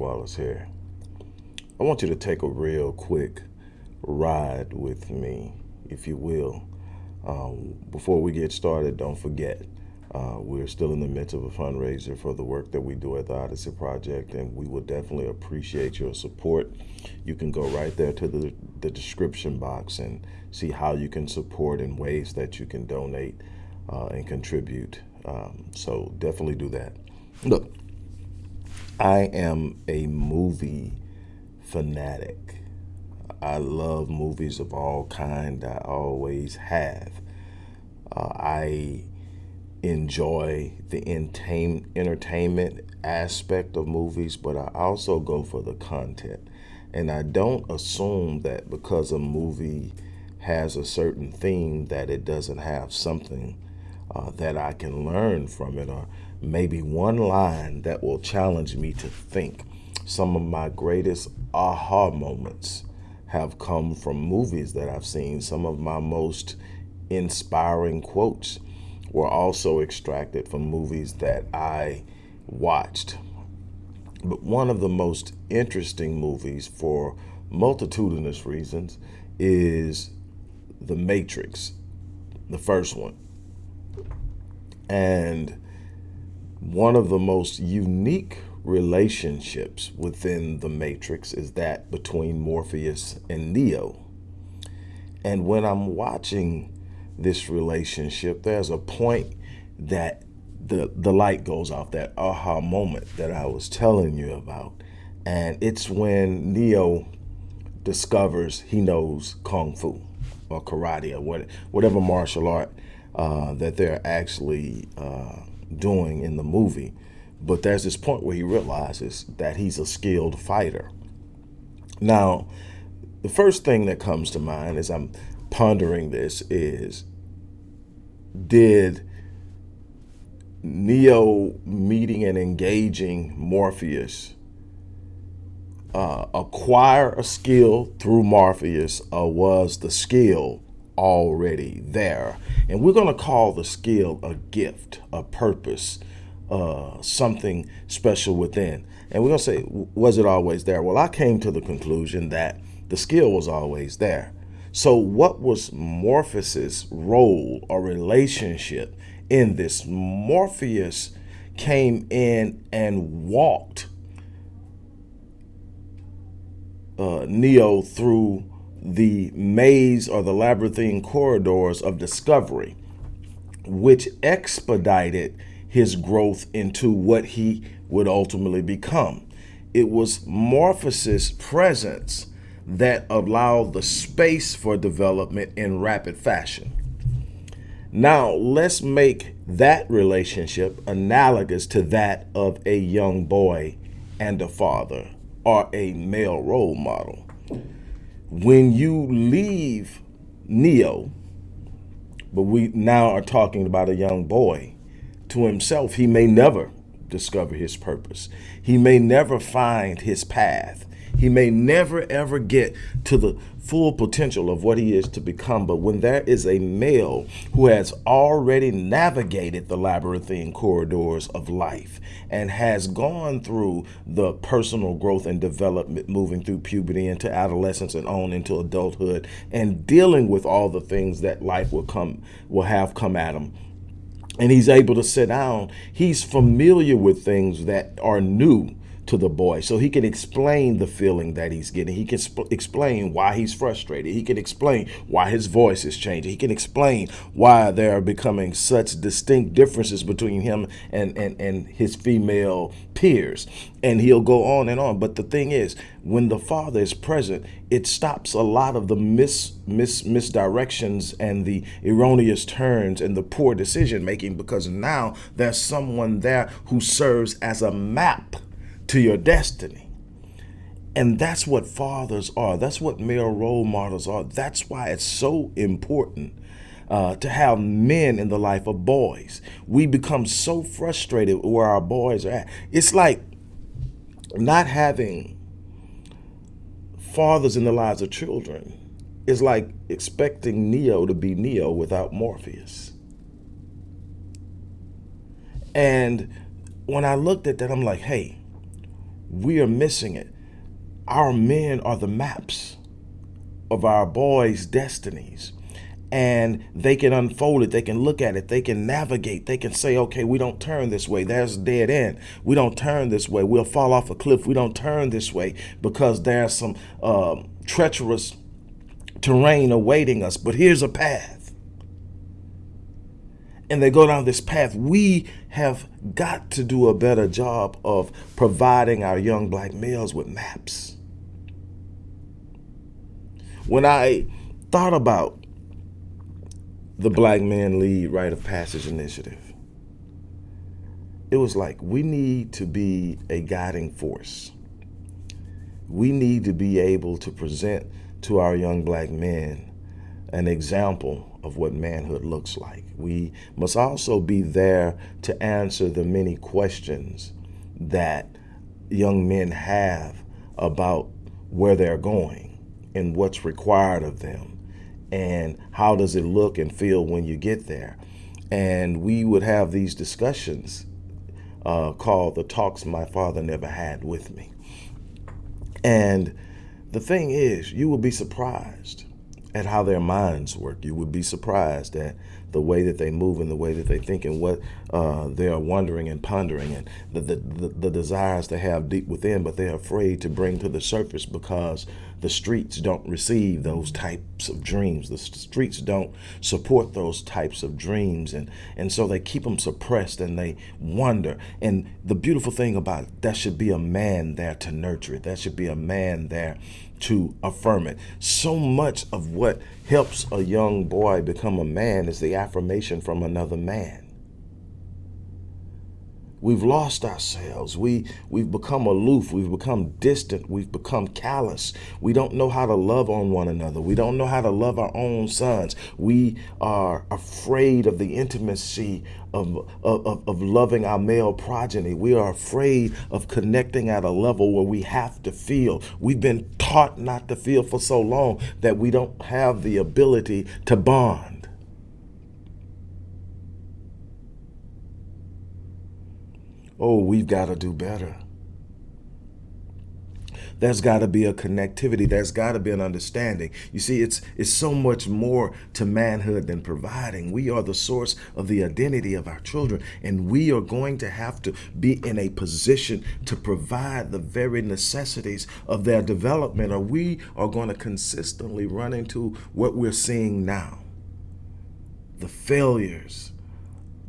Wallace here. I want you to take a real quick ride with me, if you will. Um, before we get started, don't forget, uh, we're still in the midst of a fundraiser for the work that we do at the Odyssey Project, and we would definitely appreciate your support. You can go right there to the, the description box and see how you can support and ways that you can donate uh, and contribute. Um, so definitely do that. Look, I am a movie fanatic. I love movies of all kind. I always have. Uh, I enjoy the entertainment aspect of movies, but I also go for the content. And I don't assume that because a movie has a certain theme that it doesn't have something uh, that I can learn from it or maybe one line that will challenge me to think. Some of my greatest aha moments have come from movies that I've seen. Some of my most inspiring quotes were also extracted from movies that I watched. But one of the most interesting movies for multitudinous reasons is The Matrix, the first one. And one of the most unique relationships within the Matrix is that between Morpheus and Neo. And when I'm watching this relationship, there's a point that the, the light goes off, that aha moment that I was telling you about. And it's when Neo discovers he knows Kung Fu or karate or what, whatever martial art uh, that they're actually uh, doing in the movie. But there's this point where he realizes that he's a skilled fighter. Now, the first thing that comes to mind as I'm pondering this is did Neo meeting and engaging Morpheus uh, acquire a skill through Morpheus or was the skill already there? And we're going to call the skill a gift, a purpose, uh, something special within. And we're going to say, was it always there? Well, I came to the conclusion that the skill was always there. So what was Morpheus's role or relationship in this? Morpheus came in and walked uh, Neo through the maze or the labyrinthine corridors of discovery, which expedited his growth into what he would ultimately become. It was Morpheus's presence that allowed the space for development in rapid fashion. Now, let's make that relationship analogous to that of a young boy and a father or a male role model when you leave Neo, but we now are talking about a young boy, to himself, he may never discover his purpose. He may never find his path. He may never ever get to the full potential of what he is to become. But when there is a male who has already navigated the labyrinthine corridors of life and has gone through the personal growth and development, moving through puberty into adolescence and on into adulthood and dealing with all the things that life will come, will have come at him and he's able to sit down, he's familiar with things that are new to the boy so he can explain the feeling that he's getting. He can explain why he's frustrated. He can explain why his voice is changing. He can explain why there are becoming such distinct differences between him and, and, and his female peers. And he'll go on and on. But the thing is, when the father is present, it stops a lot of the mis, mis misdirections and the erroneous turns and the poor decision making because now there's someone there who serves as a map to your destiny. And that's what fathers are. That's what male role models are. That's why it's so important uh, to have men in the life of boys. We become so frustrated where our boys are at. It's like not having fathers in the lives of children is like expecting Neo to be Neo without Morpheus. And when I looked at that, I'm like, hey, We are missing it. Our men are the maps of our boys' destinies. And they can unfold it. They can look at it. They can navigate. They can say okay we don't turn this way. There's a dead end. We don't turn this way. We'll fall off a cliff. We don't turn this way because there's some uh, treacherous terrain awaiting us. But here's a path. And they go down this path. We have got to do a better job of providing our young black males with maps when i thought about the Black Man Lead Rite of Passage Initiative. It was like, we need to be a guiding force. We need to be able to present to our young black men an example of what manhood looks like. We must also be there to answer the many questions that young men have about where they're going and what's required of them and how does it look and feel when you get there. And we would have these discussions uh, called the talks my father never had with me. And the thing is, you will be surprised at how their minds work. You would be surprised at the way that they move and the way that they think and what uh, they are wondering and pondering and the, the, the, the desires they have deep within, but they're afraid to bring to the surface because the streets don't receive those types of dreams. The streets don't support those types of dreams. And, and so they keep them suppressed and they wonder. And the beautiful thing about it, that should be a man there to nurture it. That should be a man there to affirm it. So much of what helps a young boy become a man is the affirmation from another man. We've lost ourselves. We, we've become aloof. We've become distant. We've become callous. We don't know how to love on one another. We don't know how to love our own sons. We are afraid of the intimacy of, of, of loving our male progeny. We are afraid of connecting at a level where we have to feel. We've been taught not to feel for so long that we don't have the ability to bond. Oh, we've got to do better. There's got to be a connectivity. There's got to be an understanding. You see, it's it's so much more to manhood than providing. We are the source of the identity of our children, and we are going to have to be in a position to provide the very necessities of their development, or we are going to consistently run into what we're seeing now. The failures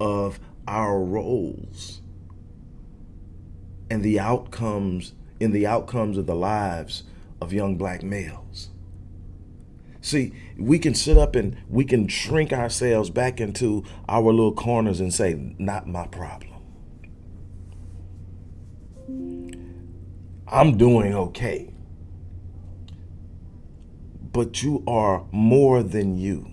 of our roles and the outcomes in the outcomes of the lives of young black males. See, we can sit up and we can shrink ourselves back into our little corners and say, not my problem. I'm doing okay. But you are more than you.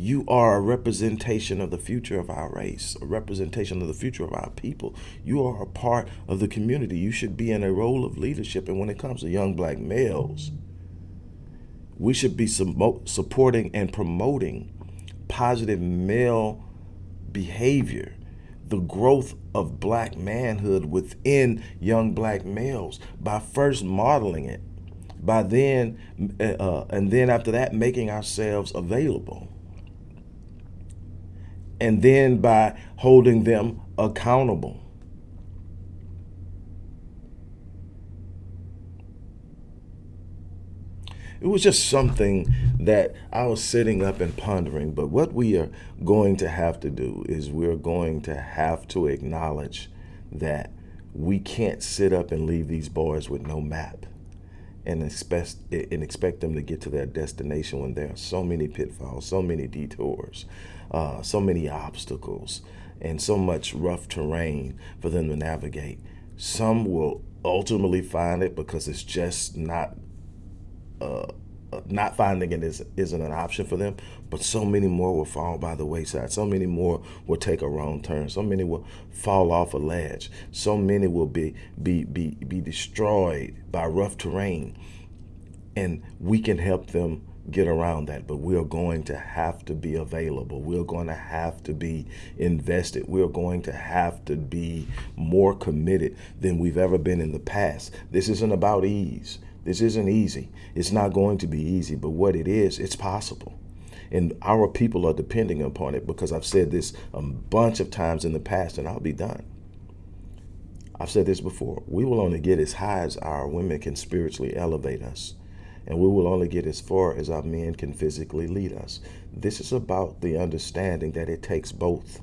You are a representation of the future of our race, a representation of the future of our people. You are a part of the community. You should be in a role of leadership. And when it comes to young black males, we should be supporting and promoting positive male behavior, the growth of black manhood within young black males by first modeling it, by then, uh, and then after that, making ourselves available and then by holding them accountable. It was just something that I was sitting up and pondering. But what we are going to have to do is we're going to have to acknowledge that we can't sit up and leave these boys with no map and expect and expect them to get to their destination when there are so many pitfalls, so many detours, uh, so many obstacles and so much rough terrain for them to navigate. Some will ultimately find it because it's just not uh, not finding it is, isn't an option for them, but so many more will fall by the wayside. So many more will take a wrong turn. So many will fall off a ledge. So many will be, be, be, be destroyed by rough terrain. And we can help them get around that, but we're going to have to be available. We're going to have to be invested. We're going to have to be more committed than we've ever been in the past. This isn't about ease. This isn't easy. It's not going to be easy, but what it is, it's possible. And our people are depending upon it because I've said this a bunch of times in the past, and I'll be done. I've said this before. We will only get as high as our women can spiritually elevate us. And we will only get as far as our men can physically lead us. This is about the understanding that it takes both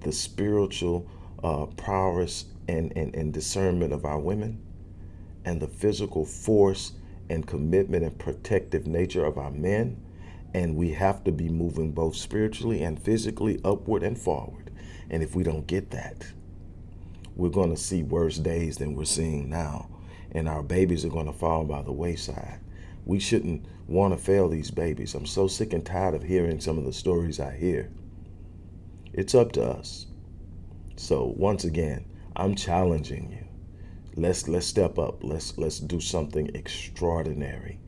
the spiritual uh, prowess and, and, and discernment of our women and the physical force and commitment and protective nature of our men. And we have to be moving both spiritually and physically upward and forward. And if we don't get that, we're going to see worse days than we're seeing now. And our babies are going to fall by the wayside. We shouldn't want to fail these babies. I'm so sick and tired of hearing some of the stories I hear. It's up to us. So once again, I'm challenging you. Let's let's step up. Let's let's do something extraordinary.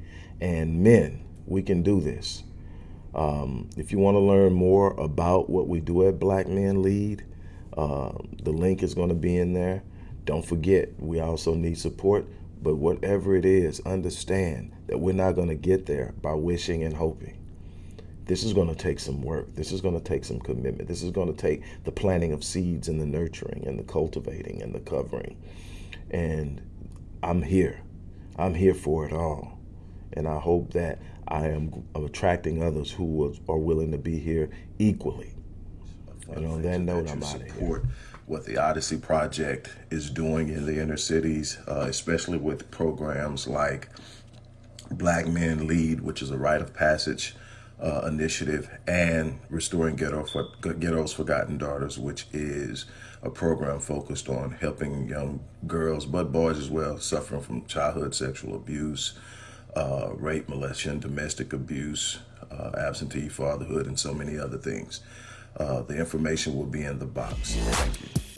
And men, we can do this. Um, if you want to learn more about what we do at Black Men Lead, uh, the link is going to be in there. Don't forget, we also need support. But whatever it is, understand that we're not going to get there by wishing and hoping. This is going to take some work. This is going to take some commitment. This is going to take the planting of seeds and the nurturing and the cultivating and the covering. And I'm here. I'm here for it all. And I hope that I am attracting others who are willing to be here equally. And on that note, I'm out of here what the Odyssey Project is doing in the inner cities, uh, especially with programs like Black Men Lead, which is a rite of passage uh, initiative, and Restoring Ghetto for, Ghetto's Forgotten Daughters, which is a program focused on helping young girls, but boys as well, suffering from childhood sexual abuse, uh, rape, molestation, domestic abuse, uh, absentee fatherhood, and so many other things. Uh, the information will be in the box. Thank you.